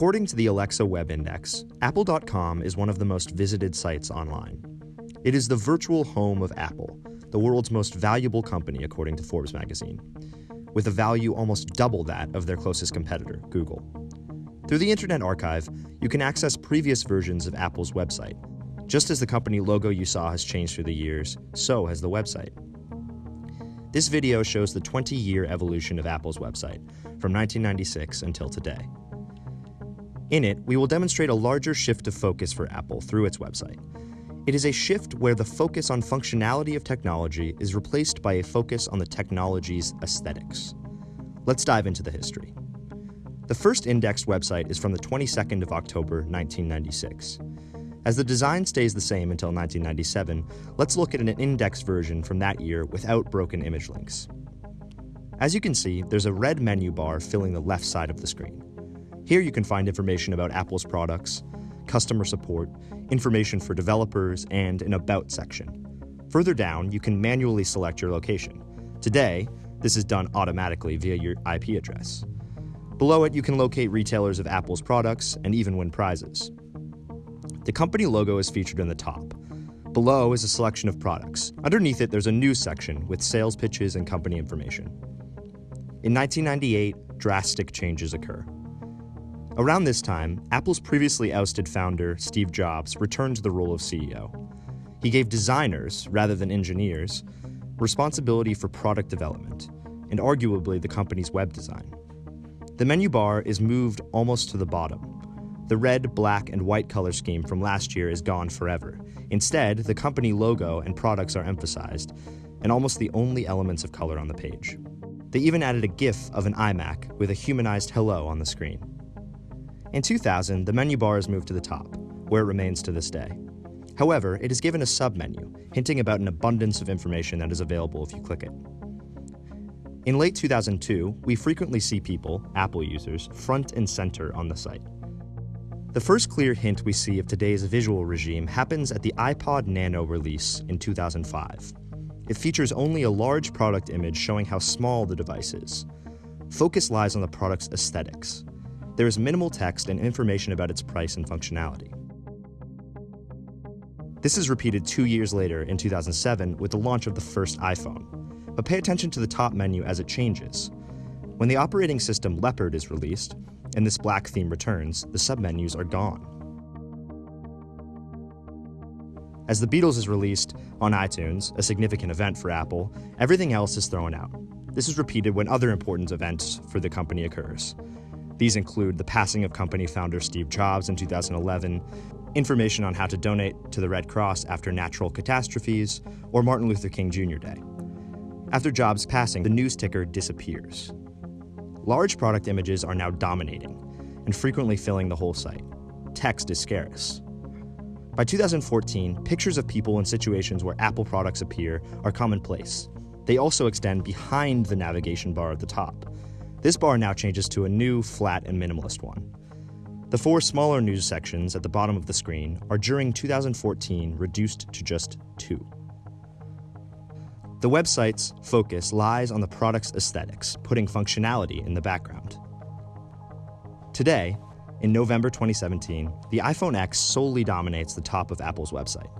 According to the Alexa Web Index, Apple.com is one of the most visited sites online. It is the virtual home of Apple, the world's most valuable company, according to Forbes magazine, with a value almost double that of their closest competitor, Google. Through the Internet Archive, you can access previous versions of Apple's website. Just as the company logo you saw has changed through the years, so has the website. This video shows the 20 year evolution of Apple's website, from 1996 until today. In it, we will demonstrate a larger shift of focus for Apple through its website. It is a shift where the focus on functionality of technology is replaced by a focus on the technology's aesthetics. Let's dive into the history. The first indexed website is from the 22nd of October, 1996. As the design stays the same until 1997, let's look at an indexed version from that year without broken image links. As you can see, there's a red menu bar filling the left side of the screen. Here you can find information about Apple's products, customer support, information for developers, and an About section. Further down, you can manually select your location. Today, this is done automatically via your IP address. Below it, you can locate retailers of Apple's products and even win prizes. The company logo is featured in the top. Below is a selection of products. Underneath it, there's a news section with sales pitches and company information. In 1998, drastic changes occur. Around this time, Apple's previously ousted founder, Steve Jobs, returned to the role of CEO. He gave designers, rather than engineers, responsibility for product development, and arguably the company's web design. The menu bar is moved almost to the bottom. The red, black, and white color scheme from last year is gone forever. Instead, the company logo and products are emphasized, and almost the only elements of color on the page. They even added a GIF of an iMac with a humanized hello on the screen. In 2000, the menu bar is moved to the top, where it remains to this day. However, it is given a submenu, hinting about an abundance of information that is available if you click it. In late 2002, we frequently see people, Apple users, front and center on the site. The first clear hint we see of today's visual regime happens at the iPod Nano release in 2005. It features only a large product image showing how small the device is. Focus lies on the product's aesthetics, there is minimal text and information about its price and functionality. This is repeated two years later in 2007 with the launch of the first iPhone. But pay attention to the top menu as it changes. When the operating system Leopard is released, and this black theme returns, the submenus are gone. As the Beatles is released on iTunes, a significant event for Apple, everything else is thrown out. This is repeated when other important events for the company occurs. These include the passing of company founder Steve Jobs in 2011, information on how to donate to the Red Cross after natural catastrophes, or Martin Luther King Jr. Day. After Jobs' passing, the news ticker disappears. Large product images are now dominating and frequently filling the whole site. Text is scarce. By 2014, pictures of people in situations where Apple products appear are commonplace. They also extend behind the navigation bar at the top, this bar now changes to a new, flat, and minimalist one. The four smaller news sections at the bottom of the screen are during 2014 reduced to just two. The website's focus lies on the product's aesthetics, putting functionality in the background. Today, in November 2017, the iPhone X solely dominates the top of Apple's website.